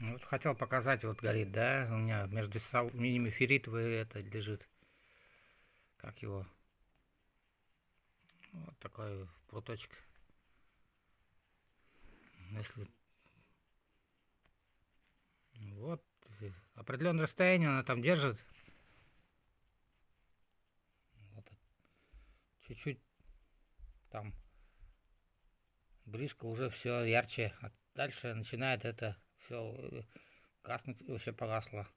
Вот хотел показать, вот горит, да, у меня между ними ферритовый это лежит. Как его? Вот такой пруточек. Если вот определенное расстояние она там держит. Чуть-чуть там близко уже все ярче. А дальше начинает это все э, гаснуть, вообще погасло.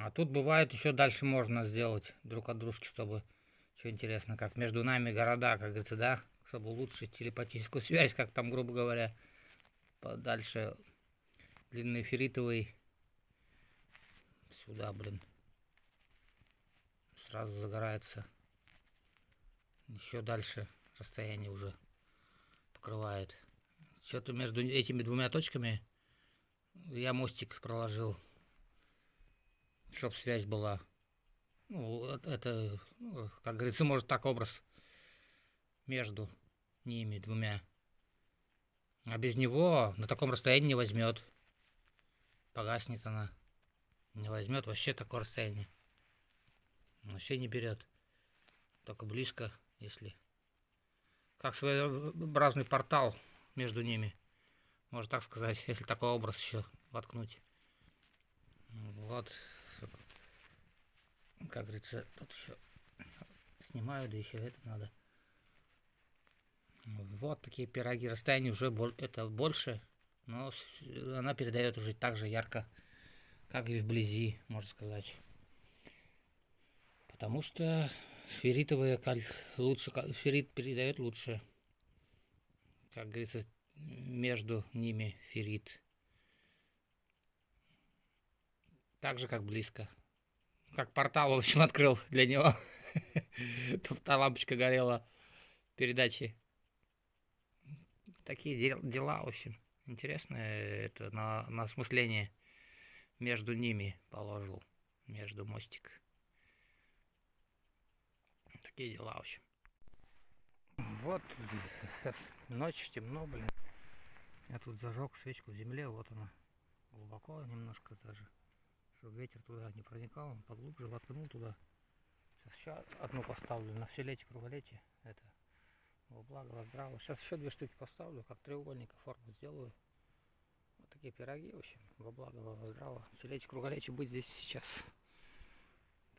А тут бывает еще дальше можно сделать друг от дружки, чтобы что интересно, как между нами города, как говорится, да, чтобы улучшить телепатическую связь, как там, грубо говоря, подальше длинный ферритовый сюда, блин, сразу загорается. Еще дальше расстояние уже покрывает. Что-то между этими двумя точками я мостик проложил, чтоб связь была. Ну, это, ну, как говорится, может так образ между ними двумя. А без него на таком расстоянии не возьмет. Погаснет она. Не возьмет вообще такое расстояние. Вообще не берет. Только близко, если... Как своеобразный портал между ними. Можно так сказать, если такой образ еще воткнуть. Вот. Как говорится, тут еще снимаю, да еще это надо. Вот такие пироги. Расстояние уже это больше, но она передает уже так же ярко, как и вблизи, можно сказать. Потому что ферритовая каль лучше, феррит передает лучше как говорится, между ними феррит. Так же, как близко. Как портал, в общем, открыл для него. Тут та лампочка горела передачи. Такие дела, в общем. Интересное это на, на осмысление между ними положил. Между мостик. Такие дела, в общем. Вот ночь, темно, блин. Я тут зажег свечку в земле, вот она. Глубоко немножко даже. Чтобы ветер туда не проникал, он поглубже воткнул туда. Сейчас еще одну поставлю на все летие, круголетие. Это во благо, во здраво. Сейчас еще две штуки поставлю, как треугольника форму сделаю. Вот такие пироги, в общем, во благо, во здраво. Все летие, круголетие будет здесь сейчас.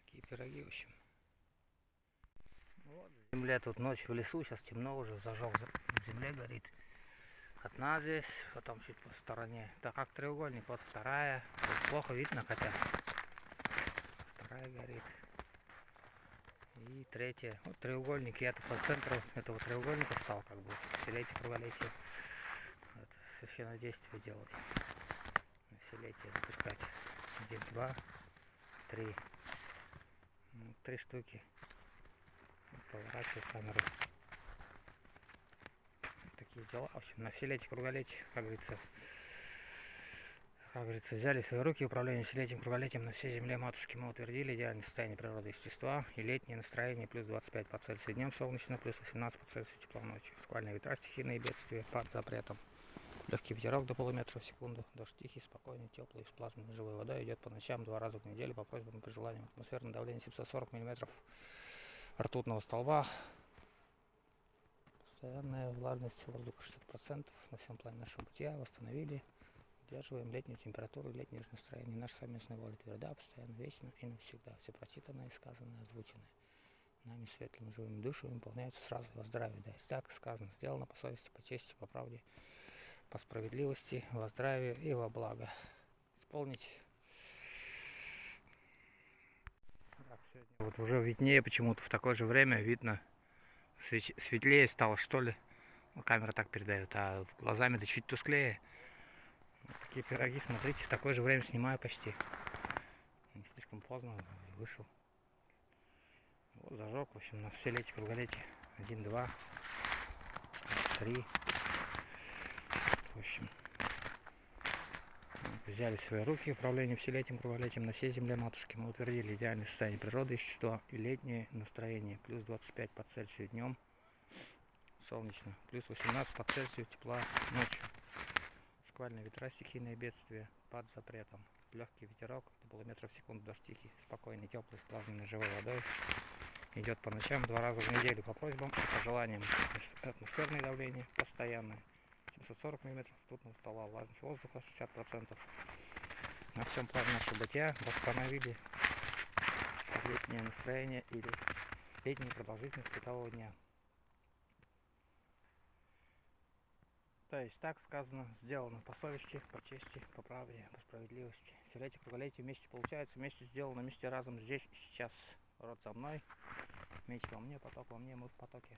Такие пироги, в общем. Вот, земля тут ночь в лесу, сейчас темно уже, зажег, в земле горит. Одна здесь, потом чуть по стороне. Так как треугольник, вот вторая. Тут плохо видно, хотя. Вторая горит. И третья. Вот треугольник. Я-то по центру этого треугольника стал, как бы. Вселетие, круголетие. Это священное действие делать. Вселетие запускать. Один, два, три. Три штуки поворачиваю камеру. Такие дела. В общем, на вселете круголетие, как говорится, как говорится, взяли в свои руки управление вселетием круголетием на всей земле матушки. Мы утвердили идеальное состояние природы естества и летнее настроение плюс 25 по Цельсию днем солнечно, плюс 18 по Цельсию тепло ночью. Сквальные ветра, стихийные бедствия под запретом. Легкий ветерок до полуметра в секунду. Дождь тихий, спокойный, теплый, с плазменной живой водой идет по ночам два раза в неделю по просьбам и пожеланиям. Атмосферное давление 740 мм ртутного столба. Постоянная влажность воздуха 60% на всем плане нашего бытия. Восстановили. Удерживаем летнюю температуру, летнее настроение. Наша совместная воля тверда, постоянно, вечно и навсегда. Все прочитанное, сказанное, озвученное. Нами светлыми живыми душами выполняются сразу во здравии. Да, так сказано, сделано по совести, по чести, по правде, по справедливости, во здравие и во благо. Исполнить Вот уже виднее почему-то в такое же время видно, светлее стало что ли. Ну, камера так передает, а глазами-то чуть тусклее. Такие пироги, смотрите, в такое же время снимаю почти. Не слишком поздно, вышел. Вот зажег, в общем, на все летие, круголетие. Один, два, три. В общем, взяли в свои руки управление вселетием, круголетием на всей земле матушки. Мы утвердили идеальное состояние природы, вещества и летнее настроение. Плюс 25 по Цельсию днем, солнечно. Плюс 18 по Цельсию тепла ночью. Шквальные ветра, стихийные бедствия под запретом. Легкий ветерок, до полуметра в секунду, дождь тихий, спокойный, теплый, сплавленный живой водой. Идет по ночам два раза в неделю по просьбам и пожеланиям. Атмосферное давление постоянное. 740 мм ртутного стола, влажность воздуха 60%. На всем плане нашего бытия восстановили летнее настроение или летнюю продолжительность светового дня. То есть так сказано, сделано по совести, по чести, по правде, по справедливости. Все круголетие вместе получается, вместе сделано, вместе разом здесь сейчас. Род со мной, меч во мне, поток во мне, мы в потоке.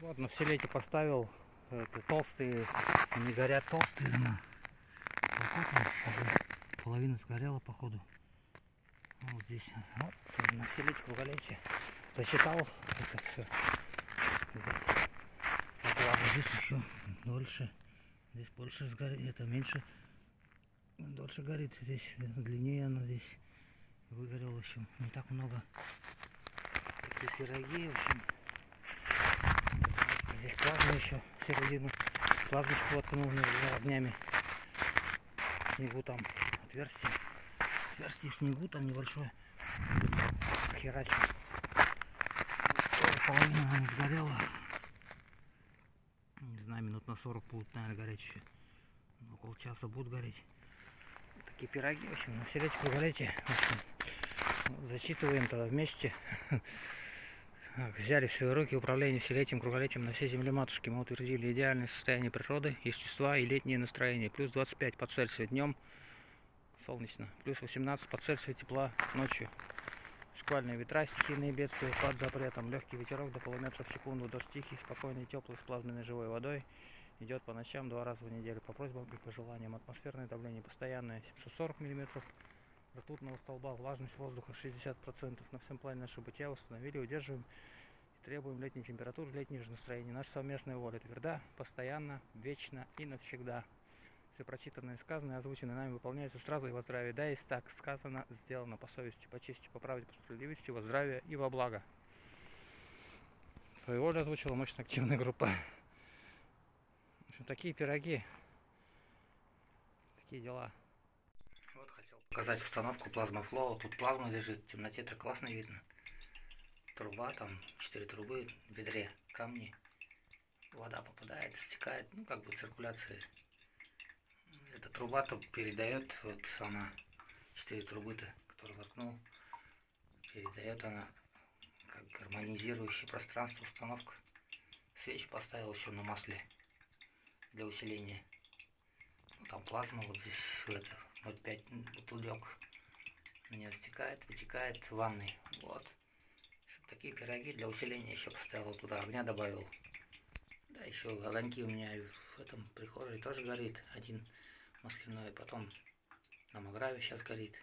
Вот на все лете поставил это, толстые, они горят толстые, но половина сгорела походу. Вот здесь, вот, на все лете круголетие. Засчитал это все. Здесь еще дольше. Здесь больше сгорит, это меньше. Дольше горит здесь, длиннее она здесь выгорела, общем, не так много. Такие пироги, в общем. Здесь плазма еще середину. Плазмочку воткнул огнями. В снегу там отверстие. Отверстие в снегу там небольшое. Херачу половина она сгорела. Не знаю, минут на 40 будут, наверное, гореть еще. Около часа будут гореть. Такие пироги, в общем, на селечку. Вот, зачитываем тогда вместе. Взяли в свои руки управление вселетием, круголетием на всей земле матушки. Мы утвердили идеальное состояние природы, естества и летнее настроение. Плюс 25 по Цельсию днем, солнечно. Плюс 18 по Цельсию тепла ночью. Шквальные ветра, стихийные бедствия, под запретом, легкий ветерок до полуметра в секунду, дождь тихий, спокойный, теплый, сплавленный живой водой. Идет по ночам два раза в неделю по просьбам и пожеланиям. Атмосферное давление постоянное 740 мм, ртутного столба, влажность воздуха 60%. На всем плане нашего бытия установили, удерживаем и требуем летней температуры, летнего же настроения. Наша совместная воля тверда, постоянно, вечно и навсегда все прочитанное, сказанное, озвученное нами выполняется сразу и во здравие. Да, есть так сказано, сделано по совести, по чести, по правде, по справедливости, во здравие и во благо. Свою волю озвучила мощная активная группа. В общем, такие пироги, такие дела. Хотел показать установку плазма флоу. Тут плазма лежит, в темноте это классно видно. Труба, там четыре трубы в ведре, камни. Вода попадает, стекает, ну как бы циркуляция эта труба-то передает, вот она, четыре трубы-то, которые воткнул, передает она как гармонизирующее пространство установка. Свечу поставил еще на масле для усиления. Ну, там плазма вот здесь, это, 0,5 бутылек. У меня стекает, вытекает в ванной. Вот. Такие пироги для усиления еще поставил туда, огня добавил. Да, еще огоньки у меня в этом прихожей тоже горит. Один масляной, потом на Маграве сейчас горит.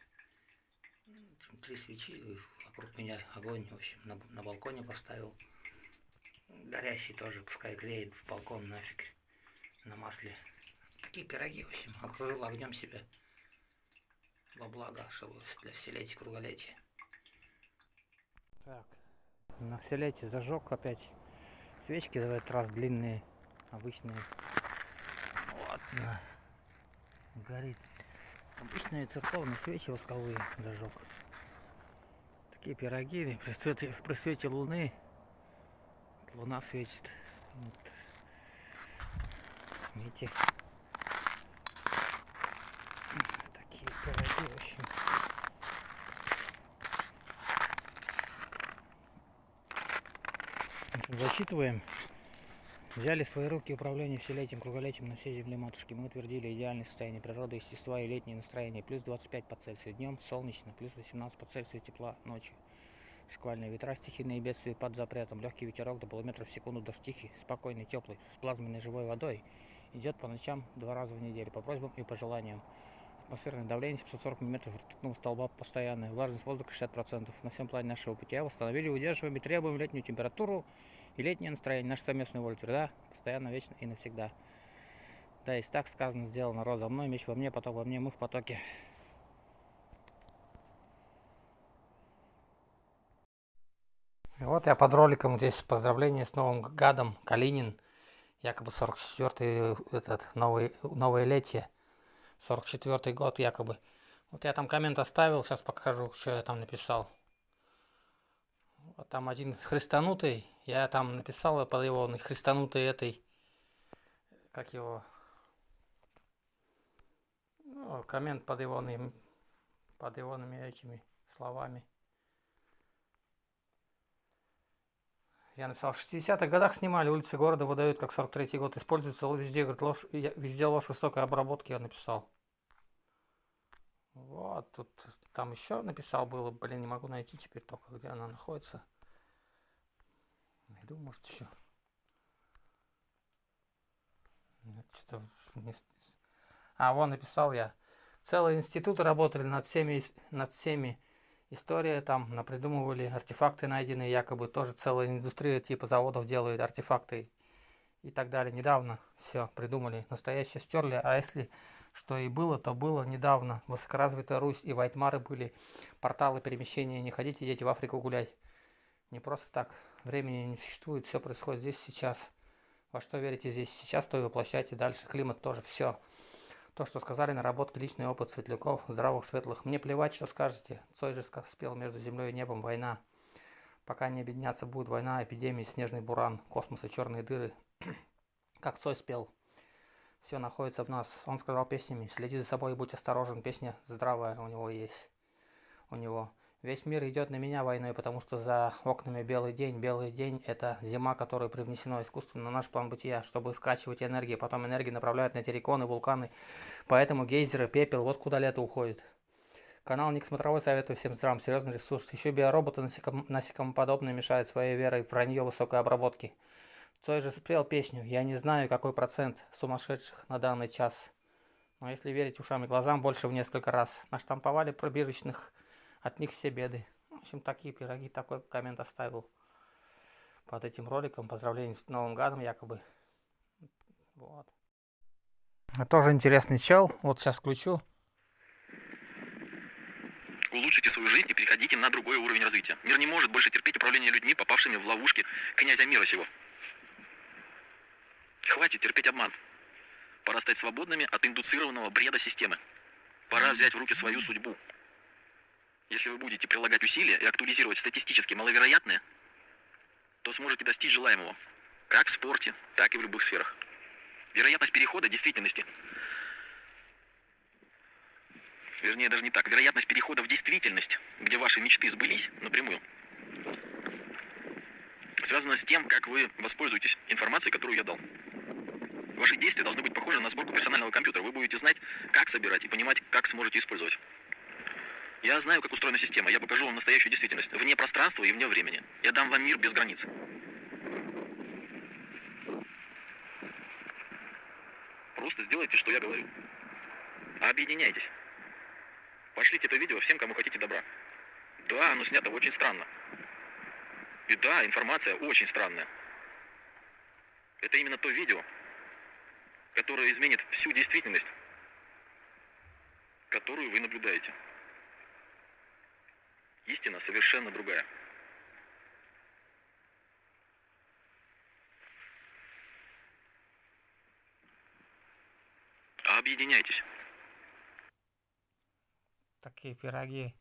Три свечи, вокруг меня огонь, в общем, на, на балконе поставил. Горящий тоже, пускай греет балкон нафиг, на масле. Такие пироги, в общем, окружил огнем себя во благо, чтобы для вселетия, круголетия. Так, на вселетие зажег опять свечки, в этот раз длинные, обычные. Вот, на горит. Обычные церковные свечи восковые зажег. Такие пироги при свете, при свете луны. Луна светит. Вот. Видите? Общем. Зачитываем. Взяли свои руки управление вселетием, круголетием на всей земле матушки. Мы утвердили идеальное состояние природы, естества и летнее настроение. Плюс 25 по Цельсию днем, солнечно, плюс 18 по Цельсию тепла ночью. Шквальные ветра, стихийные бедствия под запретом, легкий ветерок до полуметра в секунду, дождь тихий, спокойный, теплый, с плазменной живой водой. Идет по ночам два раза в неделю, по просьбам и пожеланиям. Атмосферное давление 740 мм ртутного столба постоянное, влажность воздуха 60%. На всем плане нашего путя восстановили, удерживаем и требуем летнюю температуру и летнее настроение, наш совместный воля тверда, постоянно, вечно и навсегда. Да, есть так сказано, сделано, роза мной, меч во мне, поток во мне, мы в потоке. И вот я под роликом здесь поздравление с новым гадом, Калинин. якобы 44-й этот новый, новое летие, 44-й год якобы. Вот я там коммент оставил, сейчас покажу, что я там написал. Вот там один христанутый, я там написал под его христанутой этой, как его, ну, коммент под его, под его этими словами. Я написал, в 60-х годах снимали, улицы города выдают, как 43-й год. Используется везде, говорит, ложь, везде ложь высокой обработки, я написал. Вот, тут там еще написал было, блин, не могу найти теперь только, где она находится. Найду, может, еще. Нет, что-то не... А, вон написал я. Целые институты работали над всеми, над всеми история, там напридумывали артефакты найденные, якобы тоже целая индустрия типа заводов делают артефакты и так далее. Недавно все придумали, настоящее стерли, а если что и было, то было недавно. Высокоразвитая Русь и Вайтмары были порталы перемещения, не ходите, дети в Африку гулять. Не просто так, времени не существует, все происходит здесь сейчас. Во что верите здесь сейчас, то и воплощайте дальше. Климат тоже, все. То, что сказали, наработки, личный опыт светляков, здравых, светлых. Мне плевать, что скажете. Цой же спел между землей и небом война. Пока не объединяться будет война, эпидемии, снежный буран, космос и черные дыры. как Цой спел. Все находится в нас. Он сказал песнями, следи за собой и будь осторожен. Песня здравая у него есть. У него. Весь мир идет на меня войной, потому что за окнами белый день. Белый день – это зима, которая привнесена искусственно на наш план бытия, чтобы скачивать энергии. Потом энергии направляют на терриконы, вулканы. Поэтому гейзеры, пепел – вот куда лето уходит. Канал Ник Смотровой советую всем здравым, серьезный ресурс. Еще биороботы насеком, насекомоподобные мешают своей верой в вранье высокой обработки. Цой же спел песню «Я не знаю, какой процент сумасшедших на данный час». Но если верить ушам и глазам, больше в несколько раз. Наштамповали пробирочных от них все беды. В общем, такие пироги, такой коммент оставил под этим роликом. Поздравления с Новым годом, якобы. Вот. Тоже интересный чел. Вот сейчас включу. Улучшите свою жизнь и переходите на другой уровень развития. Мир не может больше терпеть управление людьми, попавшими в ловушки князя мира сего. Хватит терпеть обман. Пора стать свободными от индуцированного бреда системы. Пора взять в руки свою судьбу. Если вы будете прилагать усилия и актуализировать статистически маловероятное, то сможете достичь желаемого, как в спорте, так и в любых сферах. Вероятность перехода действительности, вернее даже не так, вероятность перехода в действительность, где ваши мечты сбылись напрямую, связана с тем, как вы воспользуетесь информацией, которую я дал. Ваши действия должны быть похожи на сборку персонального компьютера. Вы будете знать, как собирать и понимать, как сможете использовать. Я знаю, как устроена система. Я покажу вам настоящую действительность. Вне пространства и вне времени. Я дам вам мир без границ. Просто сделайте, что я говорю. Объединяйтесь. Пошлите это видео всем, кому хотите добра. Да, оно снято очень странно. И да, информация очень странная. Это именно то видео, которое изменит всю действительность, которую вы наблюдаете. Истина совершенно другая. Объединяйтесь. Такие пироги.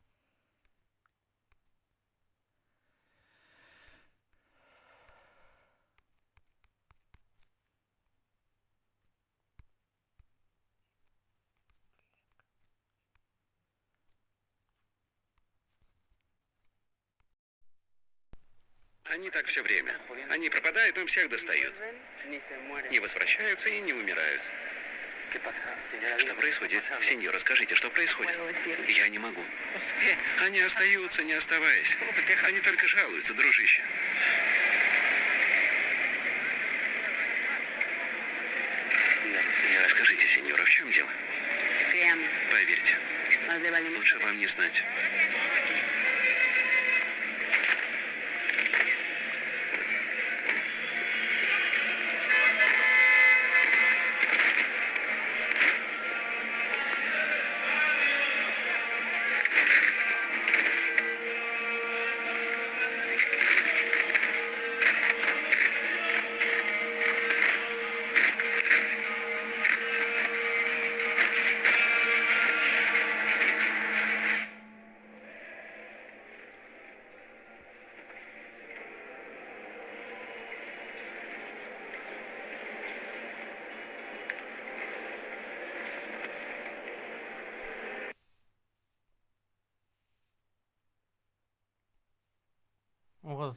Они так все время. Они пропадают, но всех достают. Не возвращаются и не умирают. Что происходит? Сеньора, скажите, что происходит? Я не могу. Они остаются, не оставаясь. Они только жалуются, дружище. Скажите, сеньора, в чем дело? Поверьте, лучше вам не знать.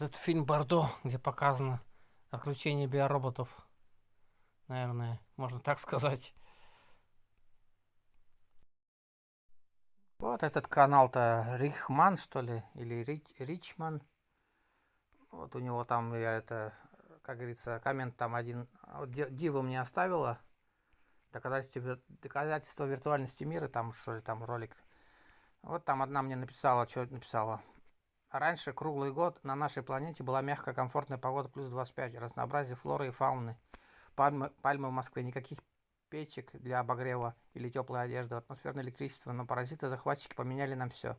Этот фильм Бордо, где показано отключение биороботов. Наверное, можно так сказать. Вот этот канал-то Рихман, что ли, или Рич, Ричман. Вот у него там, я это, как говорится, коммент там один. Вот Дива мне оставила. Доказательство, доказательство виртуальности мира, там, что ли, там ролик. Вот там одна мне написала, что написала. Раньше круглый год на нашей планете была мягкая, комфортная погода плюс 25, разнообразие флоры и фауны. Пальмы, пальмы в Москве, никаких печек для обогрева или теплой одежды, атмосферное электричество, но паразиты-захватчики поменяли нам все.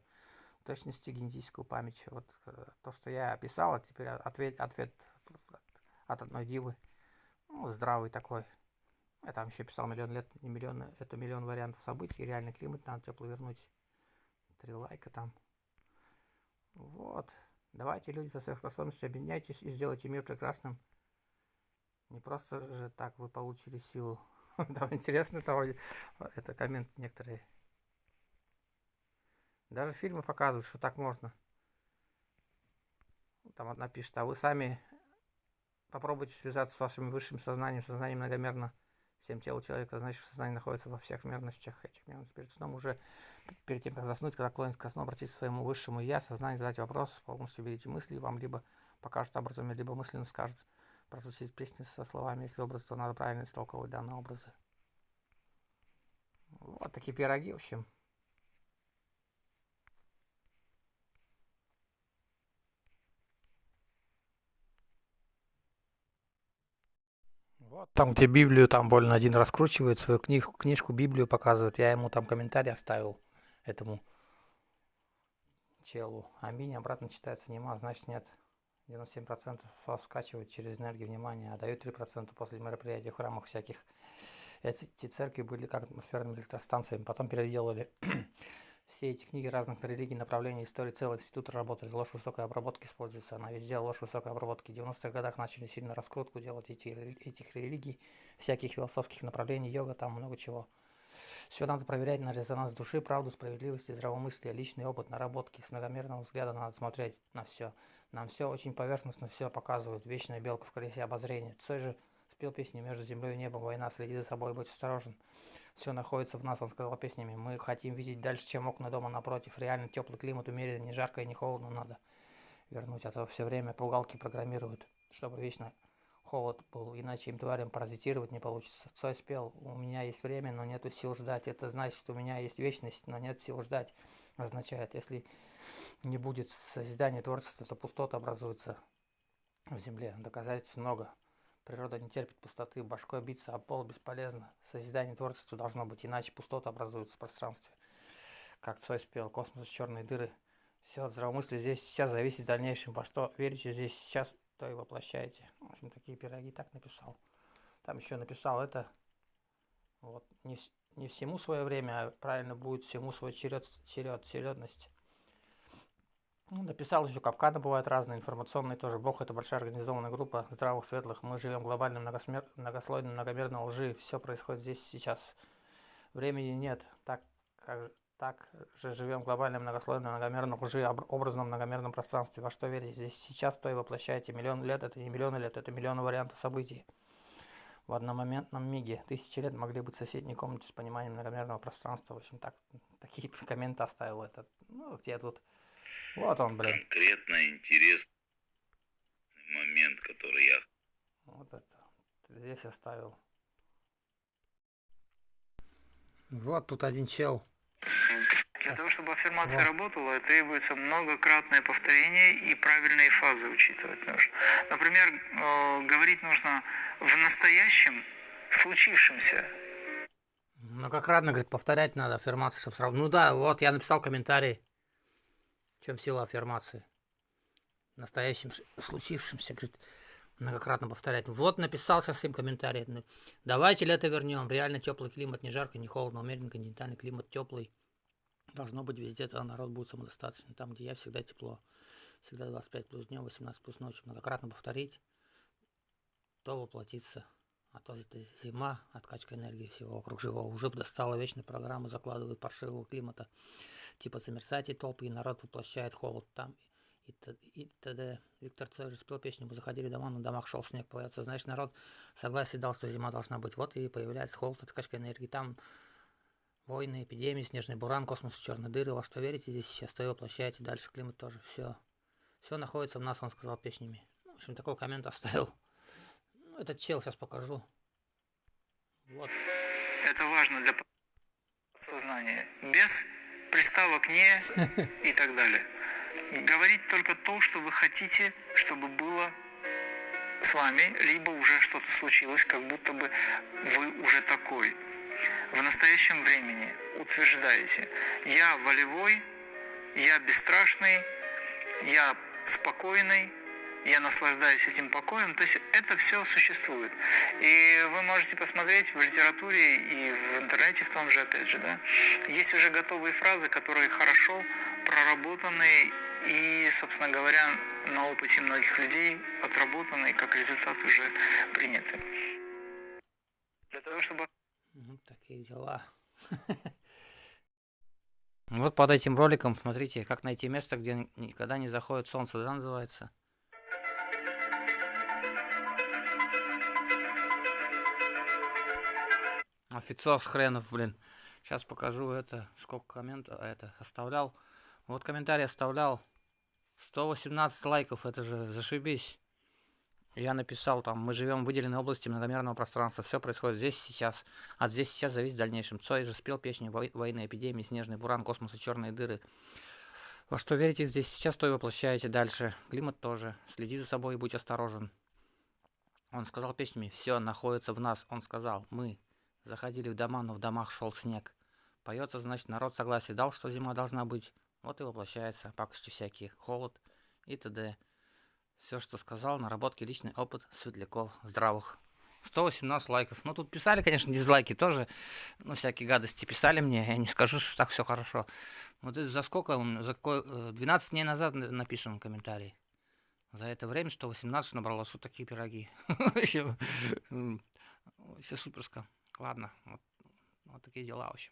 В точности генетическую память. Вот э, то, что я описал, а теперь ответ, ответ от одной дивы. Ну, здравый такой. Я там еще писал миллион лет, не миллион, это миллион вариантов событий, реальный климат, надо тепло вернуть. Три лайка там. Вот. Давайте, люди со сверхспособностью, объединяйтесь и сделайте мир прекрасным. Не просто же так вы получили силу. Там интересно того, это коммент некоторые. Даже фильмы показывают, что так можно. Там одна пишет, а вы сами попробуйте связаться с вашим высшим сознанием, сознанием многомерно всем телу человека, значит, сознание находится во всех мерностях этих мерностей. Перед сном уже, перед тем, как заснуть, когда клонится ко сну, обратитесь к своему высшему «я», сознание, задать вопрос, полностью берите мысли, и вам либо покажет образами, либо мысленно скажет, прозвучит песни со словами, если образ, то надо правильно истолковывать данные образы. Вот такие пироги, в общем. Вот там, где Библию, там больно один раскручивает, свою книжку, книжку, Библию показывает. Я ему там комментарий оставил этому челу. Аминь, обратно читается нема, значит нет. 97% скачивают через энергию внимания, а дают 3% после мероприятий в храмах всяких. Эти церкви были как атмосферными электростанциями, потом переделали все эти книги разных религий, направлений, истории, целый институт работали. Ложь высокой обработки используется. Она везде ложь высокой обработки. В 90-х годах начали сильно раскрутку делать эти, этих религий, всяких философских направлений, йога, там много чего. Все надо проверять на резонанс души, правду, справедливость, здравомыслие, личный опыт, наработки. С многомерного взгляда надо смотреть на все. Нам все очень поверхностно все показывают. Вечная белка в колесе обозрения. Цой же спел песню «Между землей и небом война, следи за собой, будь осторожен». Все находится в нас, он сказал песнями. Мы хотим видеть дальше, чем окна дома напротив. Реально теплый климат, умеренно, не жарко и не холодно надо вернуть. А то все время пугалки программируют, чтобы вечно холод был, иначе им тварям паразитировать не получится. Цой спел, у меня есть время, но нету сил ждать. Это значит, у меня есть вечность, но нет сил ждать. Означает, если не будет созидания творчества, то пустота образуется в земле. Доказательств много. Природа не терпит пустоты, башкой биться, а пол бесполезно. Созидание творчества должно быть, иначе пустота образуется в пространстве. Как Цой спел, космос, черные дыры. Все от здравомыслия здесь сейчас зависит в дальнейшем. Во что верите здесь сейчас, то и воплощаете. В общем, такие пироги так написал. Там еще написал это. Вот, не, не всему свое время, а правильно будет всему свой черед, черед, чередность. Ну, написал еще капканы бывают разные, информационные тоже. Бог это большая организованная группа здравых, светлых. Мы живем глобально многосмер... многослойно, многомерно лжи. Все происходит здесь сейчас. Времени нет. Так, как, так же живем глобально, многослойно, многомерно лжи, образном многомерном пространстве. Во что верить? Здесь сейчас то и воплощаете. Миллион лет это не миллионы лет, это миллионы вариантов событий. В одномоментном миге тысячи лет могли быть в соседней комнате с пониманием многомерного пространства. В общем, так, такие комменты оставил этот. Ну, где тут вот он, блин. Конкретно интересный момент, который я... Вот это. Здесь оставил. Вот тут один чел. Для того, чтобы аффирмация вот. работала, требуется многократное повторение и правильные фазы учитывать нужно. Например, э, говорить нужно в настоящем случившемся. Многократно, говорит, повторять надо аффирмацию, чтобы сразу... Ну да, вот я написал комментарий чем сила аффирмации. Настоящим случившимся, говорит, многократно повторять. Вот написал со своим комментарием. Давайте лето вернем. Реально теплый климат, не жарко, не холодно, умеренный континентальный климат теплый. Должно быть везде, тогда народ будет самодостаточный. Там, где я, всегда тепло. Всегда 25 плюс днем, 18 плюс ночью. Многократно повторить, то воплотится. А то это зима, откачка энергии всего вокруг живого. Уже достала вечная программа, закладывает паршивого климата типа замерзать и толпы, и народ воплощает холод там. И, и т.д. Виктор Цой же спел песню «Мы заходили дома, на домах шел снег». Поется, значит, народ согласие дал, что зима должна быть. Вот и появляется холод, откачка энергии. Там войны, эпидемии, снежный буран, космос, черные дыры. Во что верите здесь сейчас, то и воплощаете. Дальше климат тоже. Все. Все находится в нас, он сказал песнями. Ну, В общем, такой коммент оставил. Ну, этот чел сейчас покажу. Вот. Это важно для сознания. Без приставок «не» и так далее. Говорить только то, что вы хотите, чтобы было с вами, либо уже что-то случилось, как будто бы вы уже такой. В настоящем времени утверждаете, я волевой, я бесстрашный, я спокойный, я наслаждаюсь этим покоем. То есть это все существует. И вы можете посмотреть в литературе и в интернете в том же, опять же, да, есть уже готовые фразы, которые хорошо проработаны и, собственно говоря, на опыте многих людей отработаны и как результат уже приняты. Для того, чтобы Такие дела. Вот под этим роликом, смотрите, как найти место, где никогда не заходит солнце, да, называется? Офицер с хренов, блин. Сейчас покажу это, сколько комментов это оставлял. Вот комментарий оставлял. 118 лайков, это же зашибись. Я написал там, мы живем в выделенной области многомерного пространства, все происходит здесь сейчас, от здесь сейчас зависит в дальнейшем. Цой же спел песню «Вой- «Войны, эпидемии, снежный буран, космос и черные дыры». Во что верите здесь сейчас, то и воплощаете дальше. Климат тоже. Следи за собой и будь осторожен. Он сказал песнями «Все находится в нас». Он сказал «Мы заходили в дома, но в домах шел снег». Поется, значит, народ согласие дал, что зима должна быть. Вот и воплощается. Пакости всякие. Холод и т.д. Все, что сказал, наработки, личный опыт светляков здравых. 118 лайков. Ну, тут писали, конечно, дизлайки тоже. Ну, всякие гадости писали мне. Я не скажу, что так все хорошо. Вот это за сколько? За какой, э, 12 дней назад на- напишем комментарий. За это время 118 набралось вот такие пироги. Все суперско. Ладно, вот такие дела, в общем.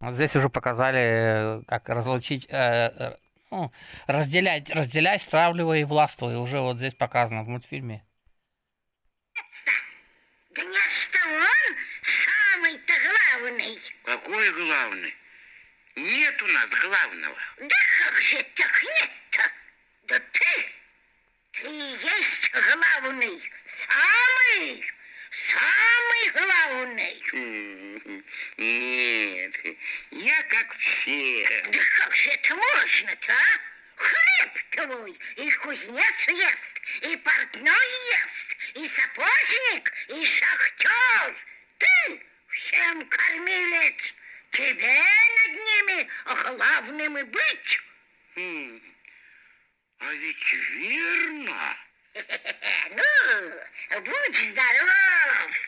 Вот здесь уже показали, э, как разлучить, э, э, ну, разделять, разделяй, стравливай и властвуй. Уже вот здесь показано в мультфильме. Да не что он самый-то главный. Какой главный? Нет у нас главного. Да как же так нет-то? Да ты, ты есть главный, самый, самый главный. Нет, я как все. Да как же это можно-то, а? Хлеб твой и кузнец ест, и портной ест, и сапожник, и шахтер. Ты всем кормилец, тебе над ними главным и быть. М, А ведь верно. Ну, будь здоров. А